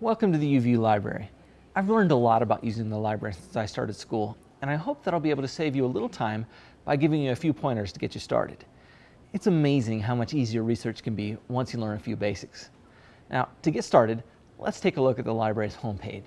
Welcome to the UVU Library. I've learned a lot about using the library since I started school, and I hope that I'll be able to save you a little time by giving you a few pointers to get you started. It's amazing how much easier research can be once you learn a few basics. Now, to get started, let's take a look at the library's homepage.